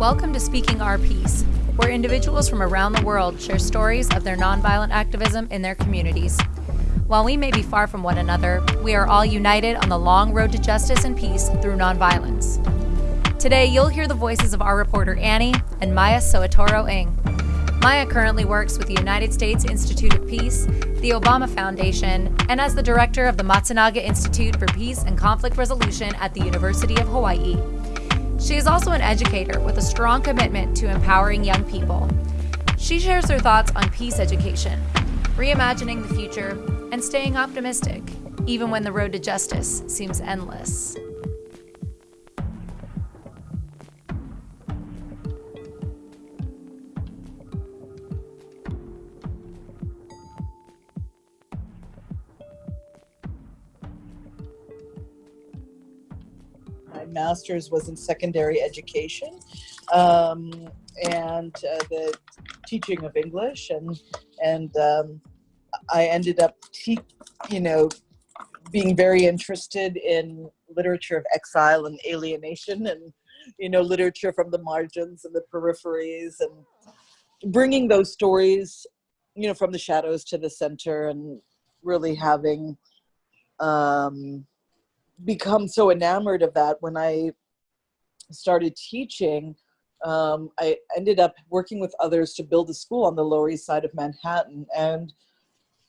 Welcome to Speaking Our Piece, where individuals from around the world share stories of their nonviolent activism in their communities. While we may be far from one another, we are all united on the long road to justice and peace through nonviolence. Today, you'll hear the voices of our reporter Annie and Maya Soetoro Ng. Maya currently works with the United States Institute of Peace, the Obama Foundation, and as the director of the Matsunaga Institute for Peace and Conflict Resolution at the University of Hawaii. She is also an educator with a strong commitment to empowering young people. She shares her thoughts on peace education, reimagining the future, and staying optimistic, even when the road to justice seems endless. Master's was in secondary education um, and uh, the teaching of English, and and um, I ended up, you know, being very interested in literature of exile and alienation, and you know, literature from the margins and the peripheries, and bringing those stories, you know, from the shadows to the center, and really having. Um, become so enamored of that when I started teaching. Um, I ended up working with others to build a school on the Lower East Side of Manhattan, and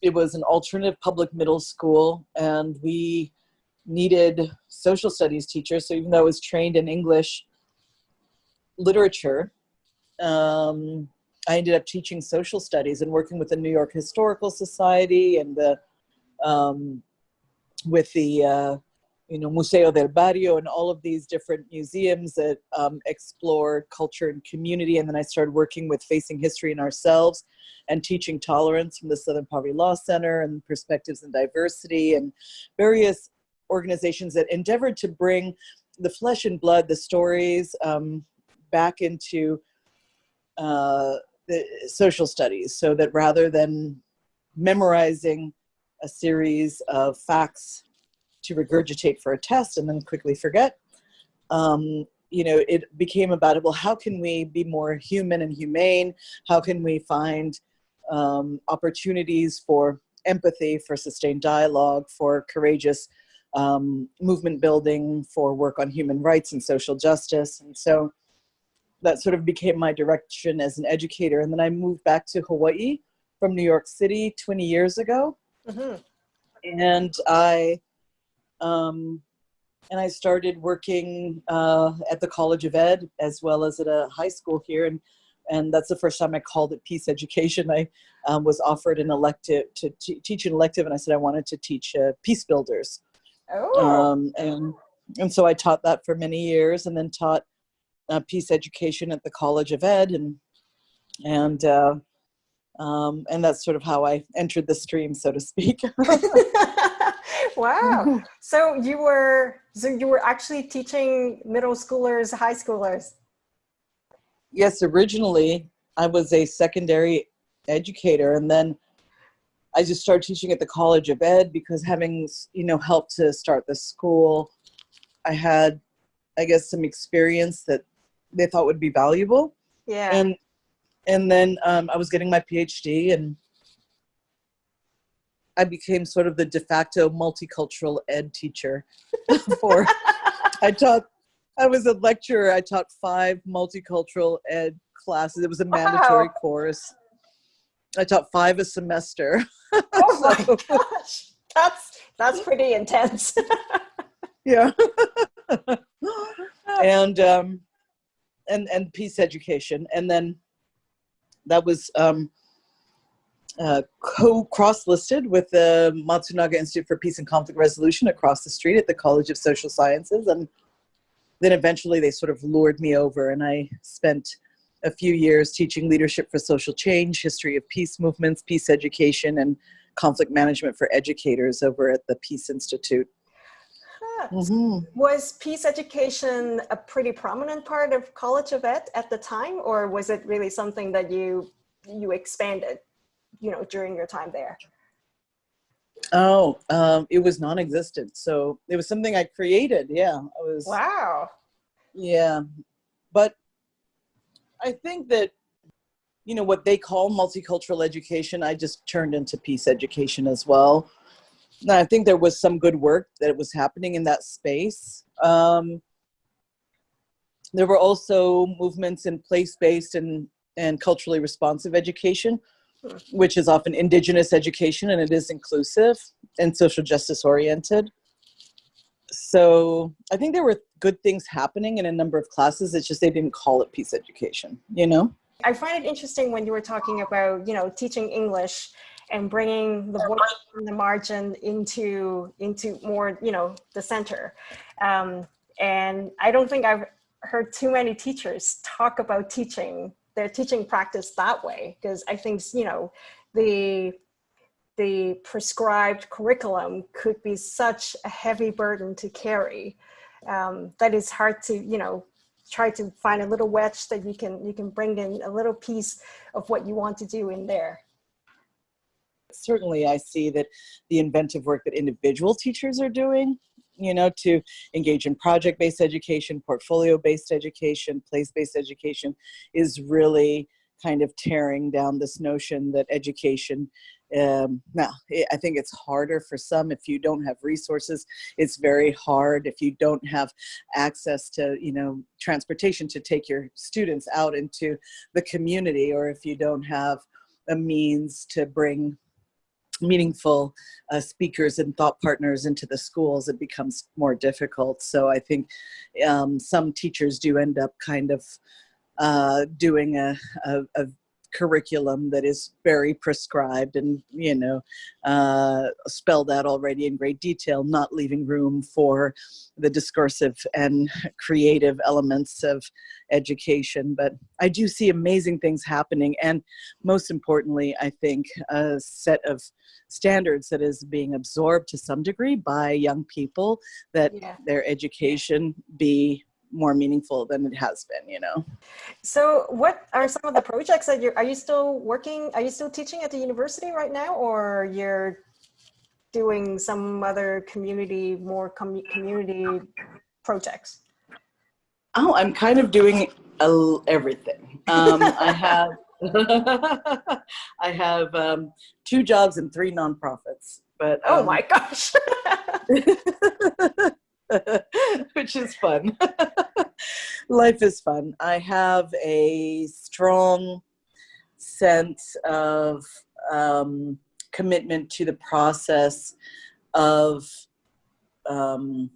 it was an alternative public middle school, and we needed social studies teachers. So even though I was trained in English literature, um, I ended up teaching social studies and working with the New York Historical Society and the um, with the uh, you know, Museo del Barrio and all of these different museums that um, explore culture and community. And then I started working with Facing History and Ourselves and teaching tolerance from the Southern Poverty Law Center and Perspectives and Diversity and various organizations that endeavored to bring the flesh and blood, the stories um, back into uh, the social studies so that rather than memorizing a series of facts to regurgitate for a test and then quickly forget. Um, you know, it became about, well, how can we be more human and humane? How can we find um, opportunities for empathy, for sustained dialogue, for courageous um, movement building, for work on human rights and social justice? And so that sort of became my direction as an educator. And then I moved back to Hawaii from New York City 20 years ago. Mm -hmm. And I um, and I started working uh, at the College of Ed as well as at a high school here. And, and that's the first time I called it peace education. I um, was offered an elective to teach an elective and I said I wanted to teach uh, peace builders. Oh. Um, and, and so I taught that for many years and then taught uh, peace education at the College of Ed and, and, uh, um, and that's sort of how I entered the stream, so to speak. wow. so you were so you were actually teaching middle schoolers, high schoolers. Yes, originally I was a secondary educator and then I just started teaching at the College of Ed because having, you know, helped to start the school, I had, I guess, some experience that they thought would be valuable. Yeah. And and then um, I was getting my PhD and I became sort of the de facto multicultural ed teacher for, I taught, I was a lecturer. I taught five multicultural ed classes. It was a mandatory wow. course. I taught five a semester. Oh my gosh. That's, that's pretty intense. yeah. and, um, and, and peace education. And then that was, um, uh, co-cross-listed with the Matsunaga Institute for Peace and Conflict Resolution across the street at the College of Social Sciences. And then eventually they sort of lured me over and I spent a few years teaching leadership for social change, history of peace movements, peace education, and conflict management for educators over at the Peace Institute. Mm -hmm. Was peace education a pretty prominent part of College of Ed at the time, or was it really something that you you expanded? You know, during your time there? Oh, um, it was non-existent. So it was something I created. Yeah, I was. Wow. Yeah, but I think that, you know, what they call multicultural education, I just turned into peace education as well. And I think there was some good work that was happening in that space. Um, there were also movements in place-based and, and culturally responsive education, which is often indigenous education and it is inclusive and social justice oriented. So I think there were good things happening in a number of classes. It's just they didn't call it peace education, you know? I find it interesting when you were talking about, you know, teaching English and bringing the voice from the margin into into more, you know, the center. Um, and I don't think I've heard too many teachers talk about teaching their teaching practice that way because I think, you know, the the prescribed curriculum could be such a heavy burden to carry um, that it's hard to, you know, try to find a little wedge that you can you can bring in a little piece of what you want to do in there. Certainly, I see that the inventive work that individual teachers are doing, you know, to engage in project-based education, portfolio-based education, place-based education is really kind of tearing down this notion that education um, now, I think it's harder for some if you don't have resources. It's very hard if you don't have access to, you know, transportation to take your students out into the community or if you don't have a means to bring meaningful uh, speakers and thought partners into the schools, it becomes more difficult. So I think um, some teachers do end up kind of uh, doing a, a, a curriculum that is very prescribed and you know uh, spelled out already in great detail not leaving room for the discursive and creative elements of education but I do see amazing things happening and most importantly I think a set of standards that is being absorbed to some degree by young people that yeah. their education be more meaningful than it has been, you know. So what are some of the projects that you're, are you still working, are you still teaching at the university right now or you're doing some other community, more com community projects? Oh, I'm kind of doing a, everything. Um, I have, I have um, two jobs and three nonprofits. But oh um, my gosh. which is fun. Life is fun. I have a strong sense of um, commitment to the process of um,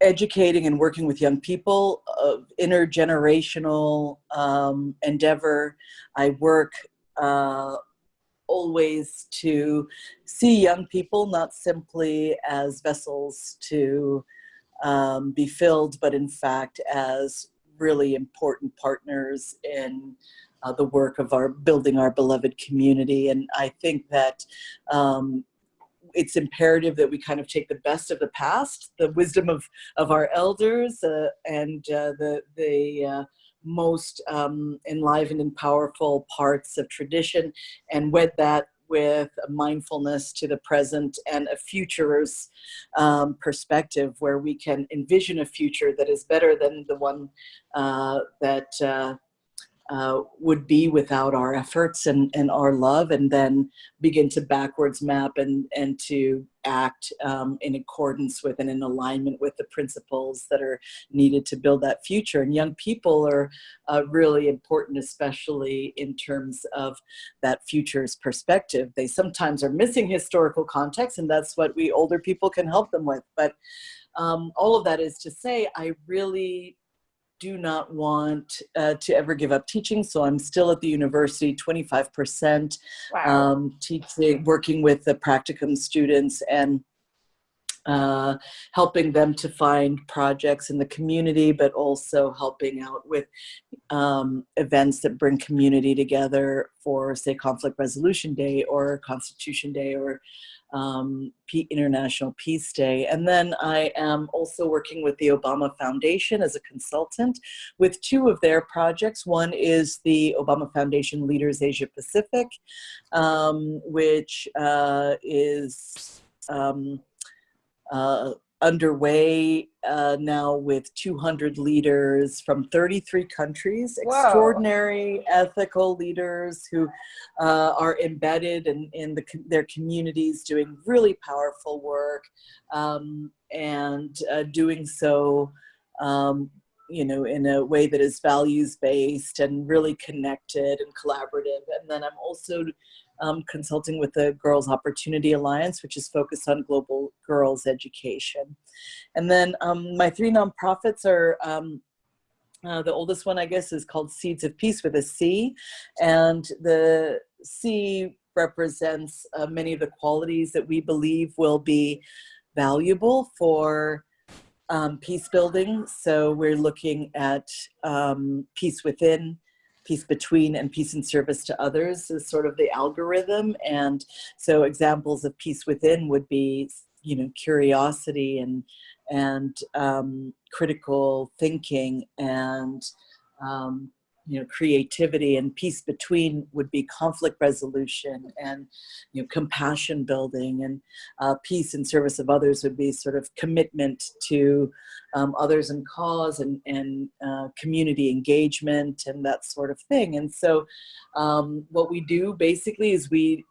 educating and working with young people of intergenerational um, endeavor. I work uh, always to see young people not simply as vessels to um, be filled, but in fact as really important partners in uh, the work of our building our beloved community. And I think that um, it's imperative that we kind of take the best of the past, the wisdom of, of our elders uh, and uh, the, the uh, most um, enlivened and powerful parts of tradition and wed that with a mindfulness to the present and a future's um, perspective where we can envision a future that is better than the one uh, that uh, uh, would be without our efforts and, and our love and then begin to backwards map and, and to act um, in accordance with and in alignment with the principles that are needed to build that future. And young people are uh, really important, especially in terms of that future's perspective. They sometimes are missing historical context and that's what we older people can help them with. But um, all of that is to say, I really do not want uh, to ever give up teaching. So I'm still at the university, 25% wow. um, teaching, working with the practicum students and uh, helping them to find projects in the community, but also helping out with um, events that bring community together for say Conflict Resolution Day or Constitution Day or um, International Peace Day. And then I am also working with the Obama Foundation as a consultant with two of their projects. One is the Obama Foundation Leaders Asia Pacific, um, which uh, is um, uh, underway uh, now with 200 leaders from 33 countries, Wow. extraordinary ethical leaders who uh, are embedded in, in the, their communities doing really powerful work um, and uh, doing so um, you know, in a way that is values based and really connected and collaborative. And then I'm also um, consulting with the Girls Opportunity Alliance, which is focused on global girls education. And then um, my three nonprofits are um, uh, the oldest one, I guess, is called Ceeds of Peace with a C. And the C represents uh, many of the qualities that we believe will be valuable for um, peace building. So we're looking at um, peace within, peace between, and peace in service to others is sort of the algorithm. And so examples of peace within would be, you know, curiosity and and um, critical thinking and um, you know creativity and peace between would be conflict resolution and you know compassion building and uh, peace in service of others would be sort of commitment to um, others and cause and, and uh, community engagement and that sort of thing. And so um, what we do basically is we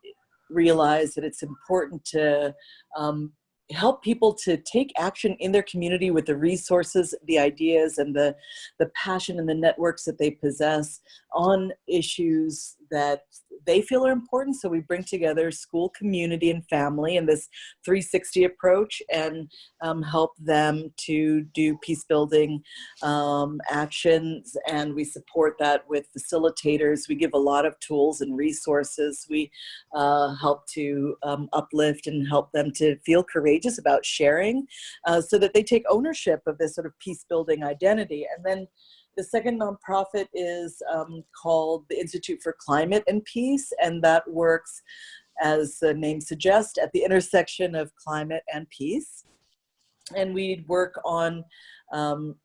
realize that it's important to um, help people to take action in their community with the resources, the ideas, and the, the passion and the networks that they possess on issues that they feel are important. So we bring together school, community, and family in this 360 approach and um, help them to do peace building um, actions. And we support that with facilitators. We give a lot of tools and resources. We uh, help to um, uplift and help them to feel courageous about sharing uh, so that they take ownership of this sort of peace building identity. And then the second nonprofit is um, called the Institute for Climate and Peace, and that works, as the name suggests, at the intersection of climate and peace. And we work on um,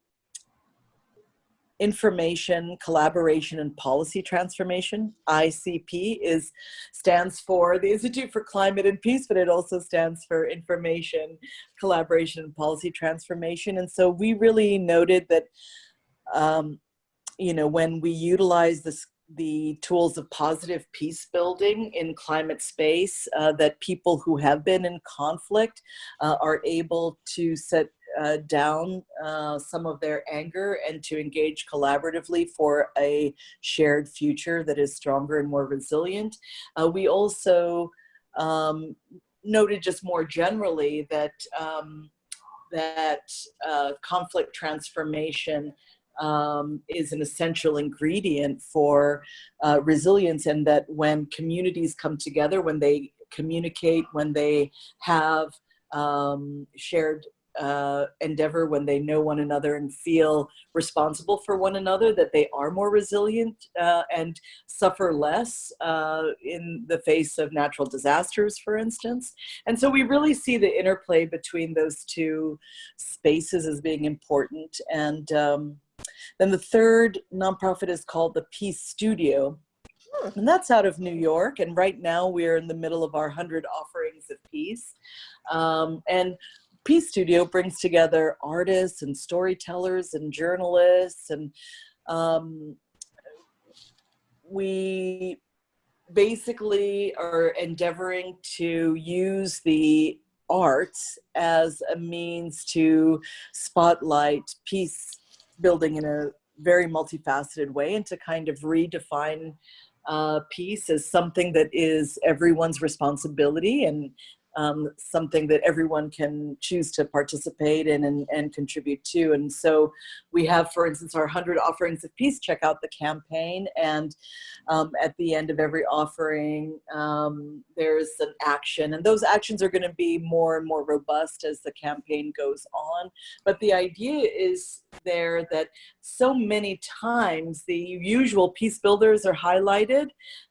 information, collaboration, and policy transformation. ICP is stands for the Institute for Climate and Peace, but it also stands for information, collaboration, and policy transformation. And so we really noted that um, you know, when we utilize this, the tools of positive peace building in climate space, uh, that people who have been in conflict uh, are able to set uh, down uh, some of their anger and to engage collaboratively for a shared future that is stronger and more resilient. Uh, we also um, noted just more generally that um, that uh, conflict transformation um, is an essential ingredient for uh, resilience and that when communities come together, when they communicate, when they have um, shared uh, endeavor, when they know one another and feel responsible for one another, that they are more resilient uh, and suffer less uh, in the face of natural disasters, for instance. And so we really see the interplay between those two spaces as being important. And um, then the third nonprofit is called the Peace Studio. And that's out of New York. And right now we're in the middle of our 100 offerings of peace. Um, and Peace Studio brings together artists and storytellers and journalists. And um, we basically are endeavoring to use the arts as a means to spotlight peace building in a very multifaceted way and to kind of redefine uh, peace as something that is everyone's responsibility and um, something that everyone can choose to participate in and, and contribute to. And so we have, for instance, our 100 offerings of peace, check out the campaign. And um, at the end of every offering, um, there's an action. And those actions are gonna be more and more robust as the campaign goes on. But the idea is there that so many times the usual peace builders are highlighted.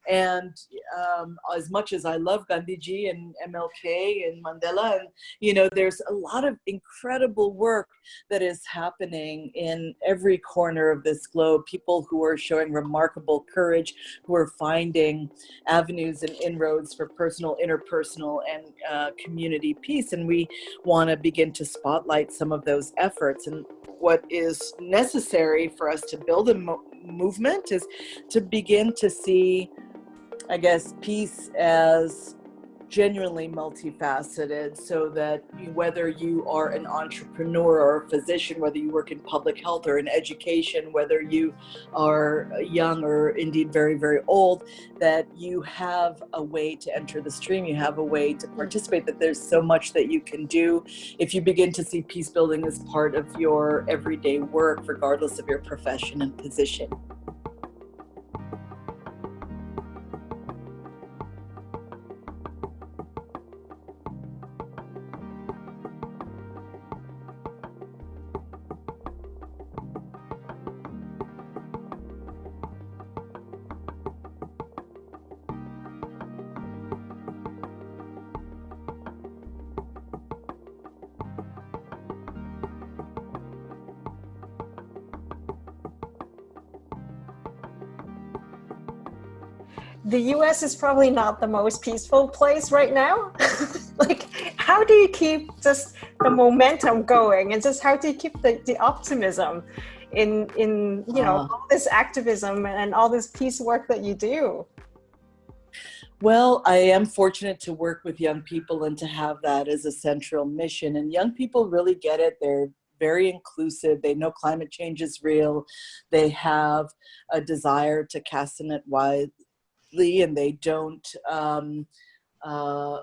And um, as much as I love Gandhiji and MLK In Mandela. And, you know, there's a lot of incredible work that is happening in every corner of this globe. People who are showing remarkable courage, who are finding avenues and inroads for personal, interpersonal, and uh, community peace. And we want to begin to spotlight some of those efforts. And what is necessary for us to build a mo movement is to begin to see, I guess, peace as genuinely multifaceted so that whether you are an entrepreneur or a physician, whether you work in public health or in education, whether you are uh, young or indeed very, very old, that you have a way to enter the stream, you have a way to hmm. participate, that there's so much that you can do. If you begin to see peace building as part of your everyday work, regardless of your profession and position. The US is probably not the most peaceful place right now. like, how do you keep just the momentum going and just how do you keep the, the optimism in, in, you know, uh, all this activism and all this peace work that you do? Well, I am fortunate to work with young people and to have that as a central mission. And young people really get it. They're very inclusive. They know climate change is real. They have a desire to cast a net wide, and they don't um, uh,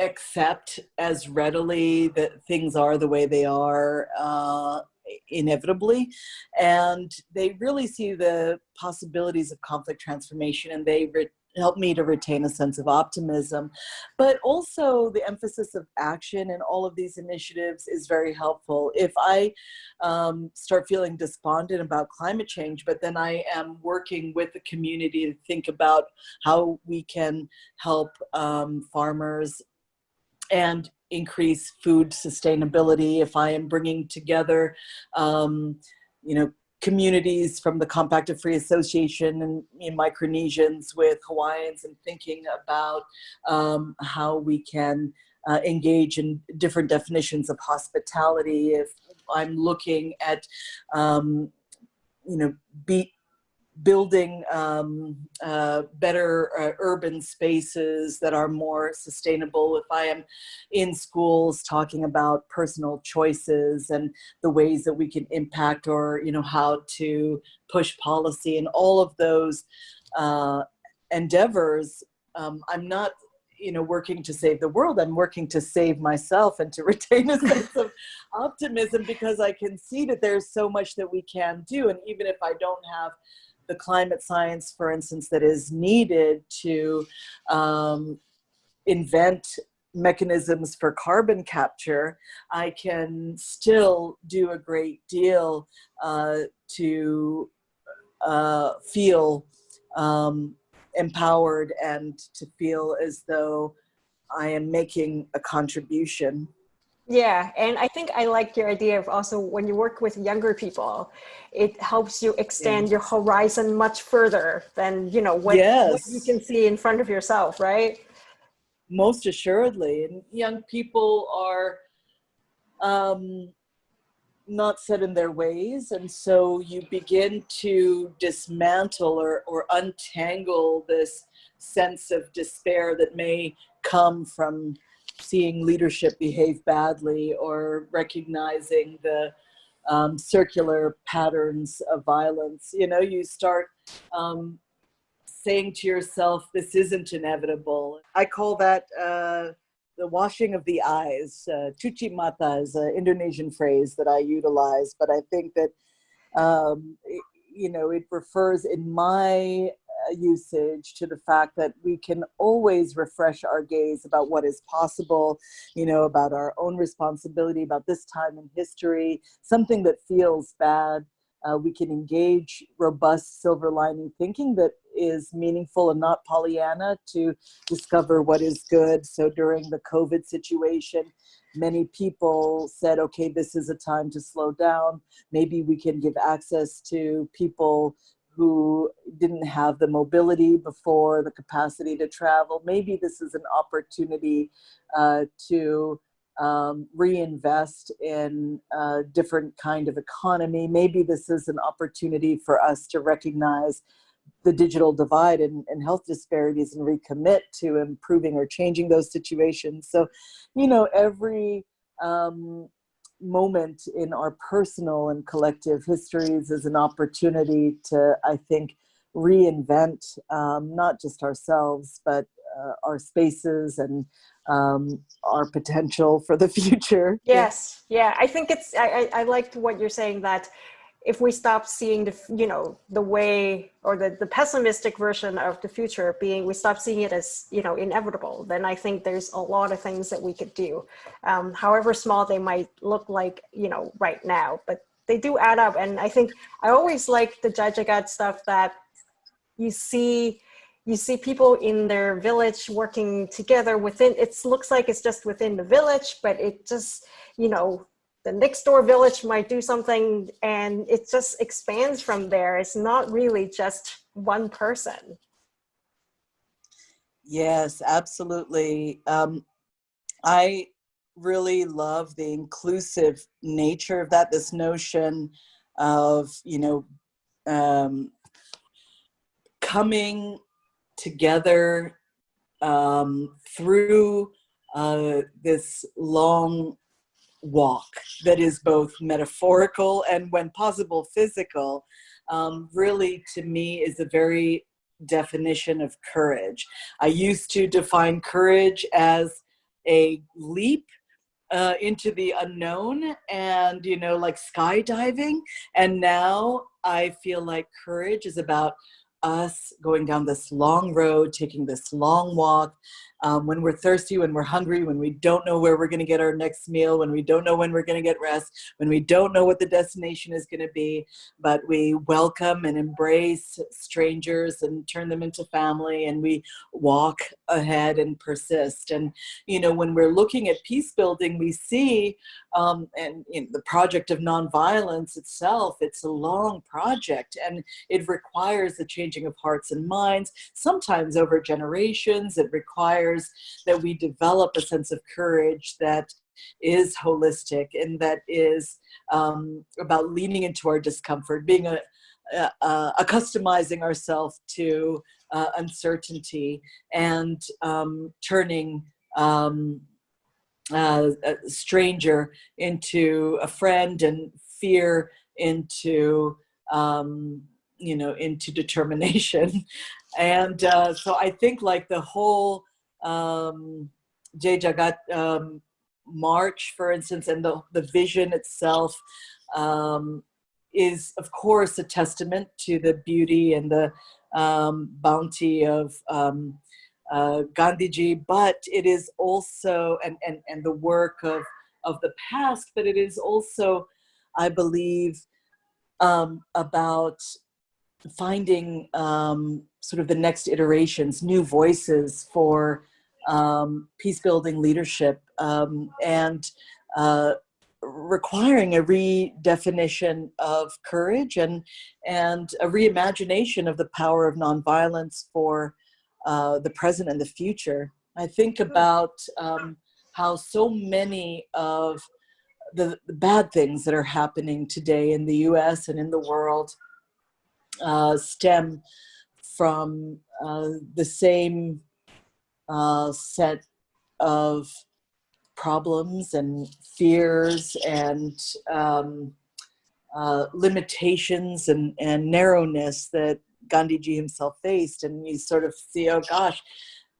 accept as readily that things are the way they are uh, inevitably. And they really see the possibilities of conflict transformation and they help me to retain a sense of optimism. But also the emphasis of action in all of these initiatives is very helpful. If I um, start feeling despondent about climate change, but then I am working with the community to think about how we can help um, farmers and increase food sustainability, if I am bringing together um, you know, communities from the Compact of Free Association and in Micronesians with Hawaiians and thinking about um, how we can uh, engage in different definitions of hospitality. If I'm looking at, um, you know, be, building um, uh, better uh, urban spaces that are more sustainable. If I am in schools talking about personal choices and the ways that we can impact or, you know, how to push policy and all of those uh, endeavors, um, I'm not you know, working to save the world. I'm working to save myself and to retain a sense of optimism because I can see that there's so much that we can do. And even if I don't have the climate science, for instance, that is needed to um, invent mechanisms for carbon capture, I can still do a great deal uh, to uh, feel um, empowered and to feel as though I am making a contribution. Yeah, and I think I like your idea of also when you work with younger people, it helps you extend yeah. your horizon much further than you know what, yes. what, you can see in front of yourself, right? Most assuredly, and young people are um, not set in their ways, and so you begin to dismantle or, or untangle this sense of despair that may come from seeing leadership behave badly or recognizing the um, circular patterns of violence. You know, you start um, saying to yourself, this isn't inevitable. I call that uh, the washing of the eyes. Uh, cuci mata is an Indonesian phrase that I utilize, but I think that, um, it, you know, it refers in my usage to the fact that we can always refresh our gaze about what is possible, you know, about our own responsibility, about this time in history, something that feels bad uh, we can engage robust silver lining thinking that is meaningful and not Pollyanna to discover what is good. So during the COVID situation, many people said, okay, this is a time to slow down. Maybe we can give access to people who didn't have the mobility before, the capacity to travel. Maybe this is an opportunity uh, to um, reinvest in a different kind of economy. Maybe this is an opportunity for us to recognize the digital divide and, and, health disparities and recommit to improving or changing those situations. So, you know, every um, moment in our personal and collective histories is an opportunity to, I think, reinvent um, not just ourselves, but uh, our spaces and um, our potential for the future. Yes, yeah, I think it's, I, I, I liked what you're saying that if we stop seeing the, you know, the way or the, the pessimistic version of the future being, we stop seeing it as, you know, inevitable, then I think there's a lot of things that we could do, um, however small they might look like, you know, right now, but they do add up. And I think I always like the Jai Jagat stuff that you see you see people in their village working together within it looks like it's just within the village but it just you know the next door village might do something and it just expands from there. It's not really just one person. Yes absolutely. Um, i really love the inclusive nature of that this notion of you know um, coming together um, through uh, this long walk that is both metaphorical and when possible physical um, really to me is a very definition of courage. I used to define courage as a leap uh, into the unknown and you know like skydiving and now I feel like courage is about us going down this long road, taking this long walk, um, when we're thirsty, when we're hungry, when we don't know where we're going to get our next meal, when we don't know when we're going to get rest, when we don't know what the destination is going to be, but we welcome and embrace strangers and turn them into family and we walk ahead and persist. And, you know, when we're looking at peace building, we see, um, and the project of nonviolence itself, it's a long project and it requires the changing of hearts and minds, sometimes over generations. It requires requires that we develop a sense of courage that is holistic and that is um, about leaning into our discomfort, being a, accustomizing ourselves to uh, uncertainty and um, turning um, uh, a stranger into a friend and fear into um, you know into determination. And uh, so I think like the whole um, Jai Jagat um, March, for instance, and the, the vision itself um, is, of course, a testament to the beauty and the um, bounty of um, uh, Gandhiji, but it is also, and, and, and the work of, of the past, but it is also, I believe, um, about finding um, sort of the next iterations, new voices for um, peace building leadership um, and uh, requiring a redefinition of courage and, and a reimagination of the power of nonviolence for uh, the present and the future. I think mm-hmm. about um, how so many of the, the, bad things that are happening today in the US and in the world stem from uh, the same uh, set of problems and fears and um, uh, limitations and, and narrowness that Gandhiji himself faced. And you sort of see, oh gosh,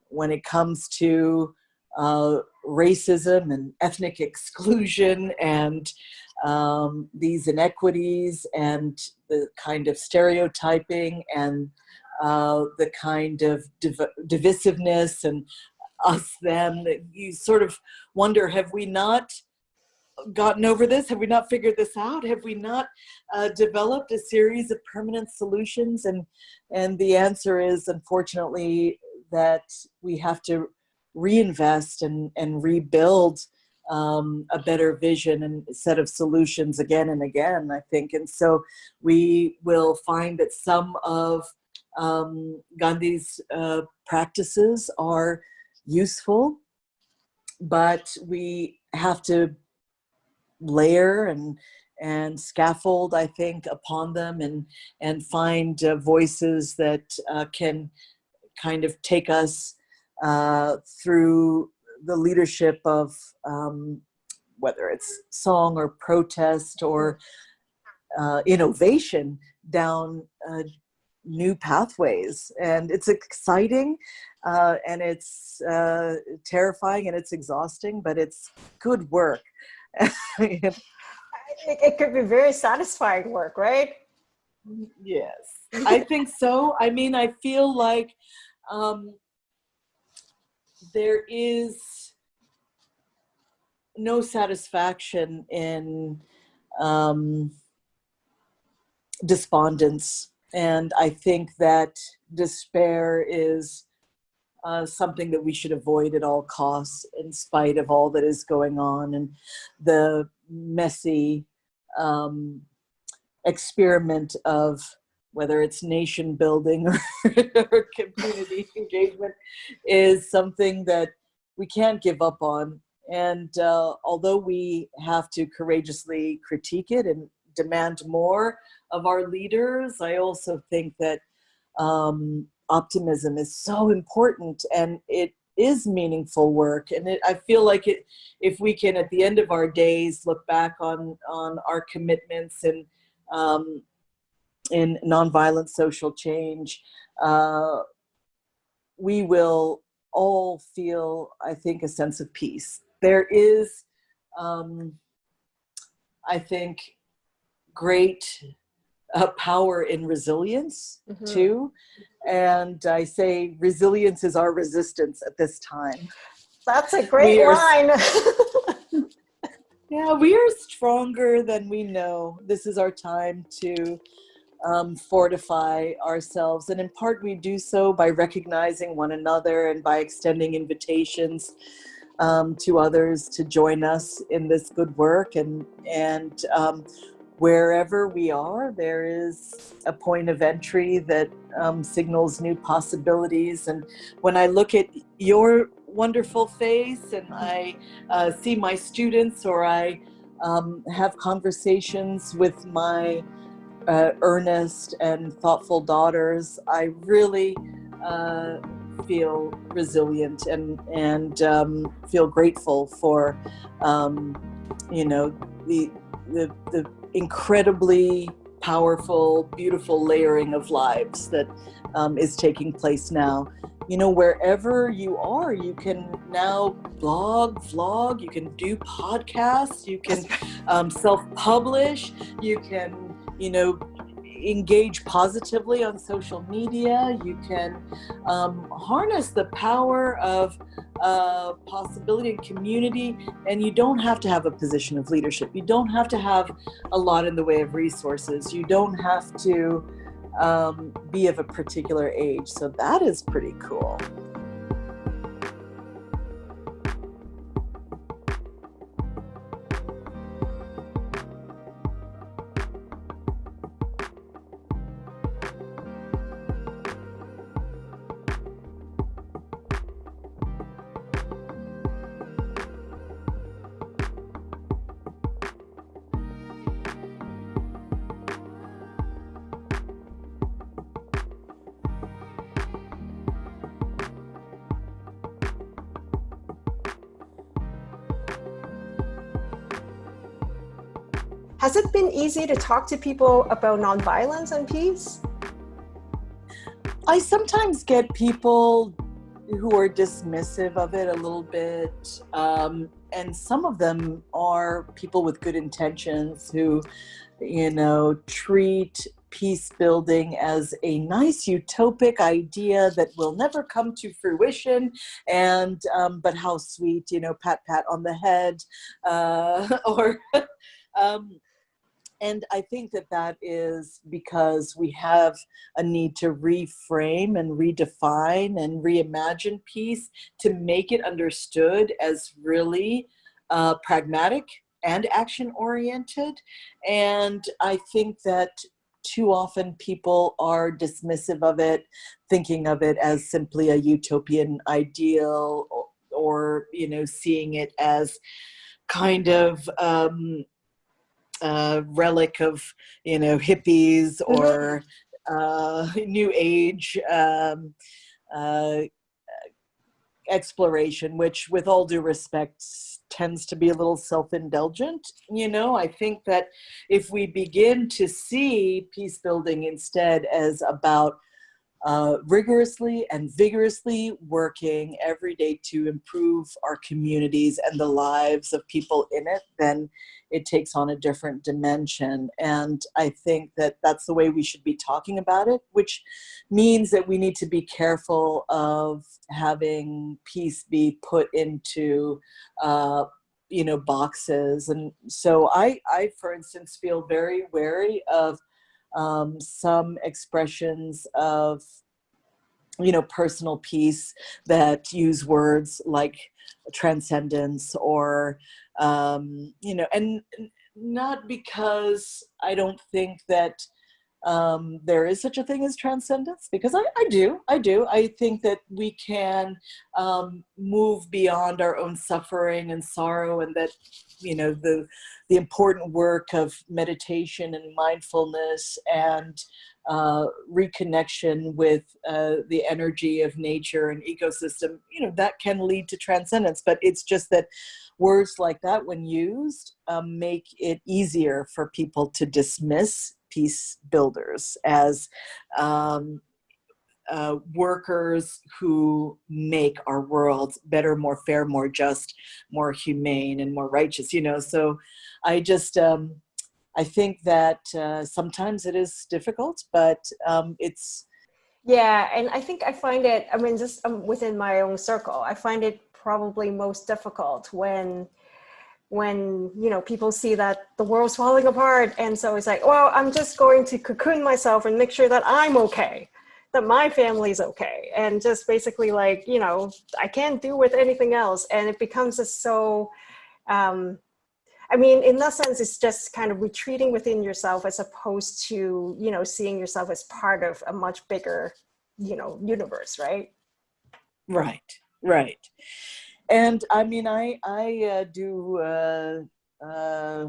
when it comes to uh, racism and ethnic exclusion and um, these inequities and the kind of stereotyping and uh, the kind of div divisiveness and us them you sort of wonder have we not gotten over this? Have we not figured this out? Have we not uh, developed a series of permanent solutions? And, and the answer is, unfortunately, that we have to reinvest and, and rebuild um, a better vision and set of solutions again and again, I think. And so we will find that some of um, Gandhi's uh, practices are useful, but we have to layer and and scaffold, I think, upon them and and find uh, voices that uh, can kind of take us uh, through the leadership of um, whether it's song or protest or uh, innovation down uh, new pathways. And it's exciting uh, and it's uh, terrifying and it's exhausting, but it's good work. it, it could be very satisfying work, right? Yes, I think so. I mean, I feel like um, there is no satisfaction in um, despondence. And I think that despair is uh, something that we should avoid at all costs in spite of all that is going on and the messy um, experiment of whether it's nation building or, or community engagement, is something that we can't give up on. And uh, although we have to courageously critique it and demand more of our leaders, I also think that um, optimism is so important and it is meaningful work and it, I feel like it if we can at the end of our days look back on on our commitments and um, in nonviolent social change, uh, we will all feel, I think, a sense of peace. There is, um, I think, great uh, power in resilience mm -hmm. too. And I say resilience is our resistance at this time. That's a great line. yeah, we are stronger than we know. This is our time to um, fortify ourselves. And in part, we do so by recognizing one another and by extending invitations um, to others to join us in this good work. And, and um, wherever we are, there is a point of entry that um, signals new possibilities. And when I look at your wonderful face and I uh, see my students or I um, have conversations with my uh, earnest and thoughtful daughters, I really uh, feel resilient and and um, feel grateful for um, you know the, the the incredibly powerful, beautiful layering of lives that um, is taking place now. You know, wherever you are, you can now blog, vlog, you can do podcasts, you can um, self-publish, you can you know, engage positively on social media. You can um, harness the power of uh, possibility and community, and you don't have to have a position of leadership. You don't have to have a lot in the way of resources. You don't have to um, be of a particular age. So that is pretty cool. Has it been easy to talk to people about nonviolence and peace? I sometimes get people who are dismissive of it a little bit. Um, and some of them are people with good intentions who, you know, treat peace building as a nice utopic idea that will never come to fruition and um, but how sweet you know pat pat on the head uh, or um, and I think that that is because we have a need to reframe and redefine and reimagine peace to make it understood as really uh, pragmatic and action oriented. And I think that too often people are dismissive of it, thinking of it as simply a utopian ideal or, or you know, seeing it as kind of um, a relic of, you know, hippies mm-hmm. or uh, new age um, uh, exploration, which with all due respect tends to be a little self-indulgent. You know, I think that if we begin to see peace building instead as about uh, rigorously and vigorously working every day to improve our communities and the lives of people in it, then it takes on a different dimension. And I think that that's the way we should be talking about it, which means that we need to be careful of having peace be put into uh, you know boxes and so I I for instance feel very wary of um, some expressions of you know personal peace that use words like transcendence or um, you know and not because I don't think that um, there is such a thing as transcendence because I, I do I do I think that we can um, move beyond our own suffering and sorrow and that you know the the important work of meditation and mindfulness and uh, reconnection with uh, the energy of nature and ecosystem, you know, that can lead to transcendence. But it's just that words like that, when used, um, make it easier for people to dismiss peace builders as um, uh, workers who make our world better, more fair, more just, more humane, and more righteous. You know, so I just um, I think that uh, sometimes it is difficult, but um, it's. Yeah, and I think I find it, I mean, just um, within my own circle, I find it probably most difficult when when you know people see that the world's falling apart and so it's like well i'm just going to cocoon myself and make sure that i'm okay that my family's okay and just basically like you know i can't do with anything else and it becomes just so um I mean, in that sense, it's just kind of retreating within yourself as opposed to, you know, seeing yourself as part of a much bigger, you know, universe, right? Right, right. And I mean, I, I uh, do uh, uh,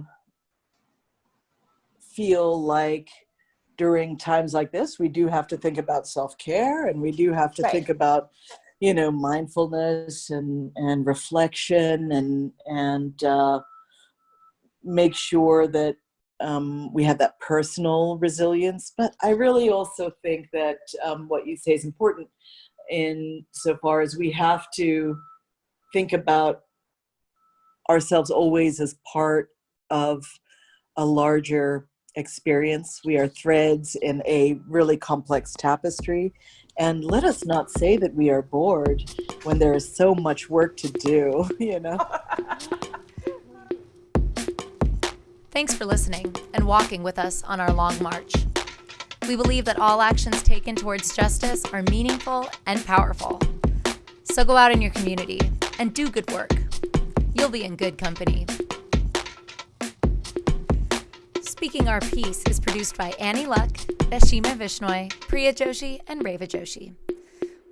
feel like during times like this, we do have to think about self-care and we do have to right. think about, you know, mindfulness and, and reflection and, and, uh, make sure that um, we have that personal resilience. But I really also think that um, what you say is important in so far as we have to think about ourselves always as part of a larger experience. We are threads in a really complex tapestry. And let us not say that we are bored when there is so much work to do, you know? Thanks for listening and walking with us on our long march. We believe that all actions taken towards justice are meaningful and powerful. So go out in your community and do good work. You'll be in good company. Speaking Our Peace is produced by Annie Luck, Ashima Vishnoi, Priya Joshi, and Reva Joshi.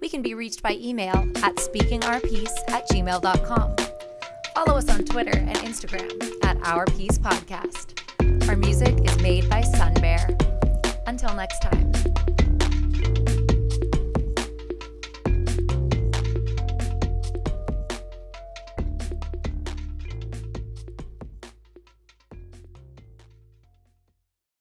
We can be reached by email at speakingourpeace at gmail.com. Follow us on Twitter and Instagram at Our Peace Podcast. Our music is made by Sun Bear. Until next time.